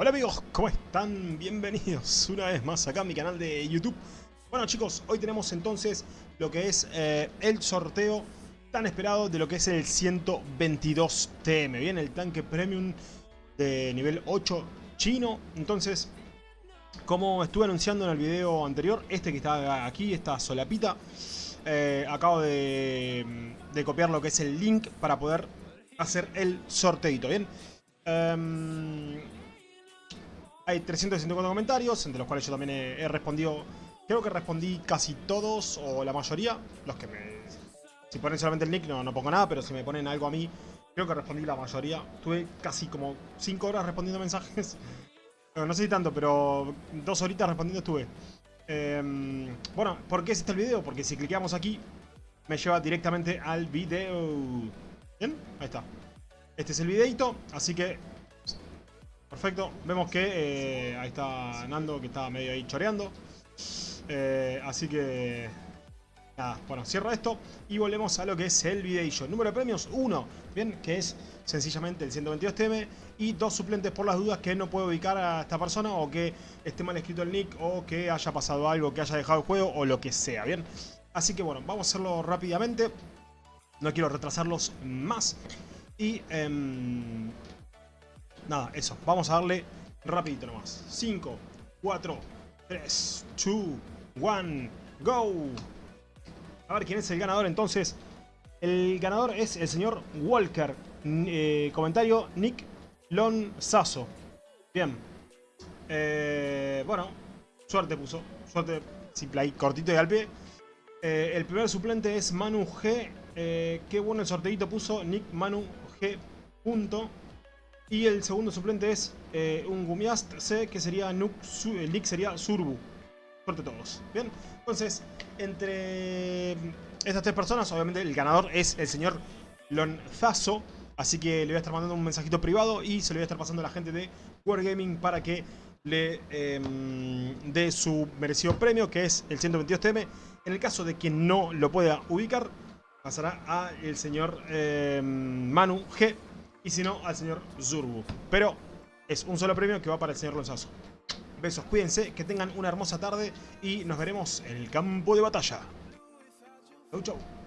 Hola amigos, ¿cómo están? Bienvenidos una vez más acá a mi canal de YouTube. Bueno chicos, hoy tenemos entonces lo que es eh, el sorteo tan esperado de lo que es el 122 TM. Bien, el tanque premium de nivel 8 chino. Entonces, como estuve anunciando en el video anterior, este que está aquí, esta solapita, eh, acabo de, copiar lo que es el link para poder hacer el sorteito, ¿bien? Um, hay 364 comentarios, entre los cuales yo también he, respondido... Creo que respondí casi todos, o la mayoría. Los que me... Si ponen solamente el nick no, no pongo nada, pero si me ponen algo a mí, creo que respondí la mayoría. Tuve casi como 5 horas respondiendo mensajes. No sé si tanto, pero dos horitas respondiendo estuve. Eh, bueno, ¿por qué es este el video? Porque si clicamos aquí, me lleva directamente al video. ¿Bien? Ahí está. Este es el videito, así que... Perfecto. Vemos que eh, ahí está Nando, que está medio ahí choreando. Eh, así que... Nada, bueno, cierro esto y volvemos a lo que es el videillo. Número de premios, 1, bien, que es sencillamente el 122TM y dos suplentes por las dudas que no puedo ubicar a esta persona o que esté mal escrito el nick o que haya pasado algo, que haya dejado el juego o lo que sea, bien. Así que bueno, vamos a hacerlo rápidamente. No quiero retrasarlos más. Y eh, nada, eso. Vamos a darle rapidito nomás. 5, 4, 3, 2, 1, go. A ver quién es el ganador entonces. El ganador es el señor Walker. Eh, comentario Nick Lonzazo. Bien. Eh, bueno, suerte puso. Suerte simple ahí, cortito y al pie. Eh, el primer suplente es Manu G. Qué bueno el sorteito puso Nick Manu G. Punto. Y el segundo suplente es eh, un Gumiast C, que sería Nuk, el nick sería Surbu. Suerte todos. Bien, entonces, entre estas tres personas, obviamente el ganador es el señor Lonzazo. Así que le voy a estar mandando un mensajito privado y se lo voy a estar pasando a la gente de Wargaming para que le eh, dé su merecido premio, que es el 122TM. En el caso de quien no lo pueda ubicar, pasará al señor eh, Manu G. Y si no, al señor Zurbu. Pero es un solo premio que va para el señor Lonzazo. Besos, cuídense, que tengan una hermosa tarde y nos veremos en el campo de batalla. Chau, chau.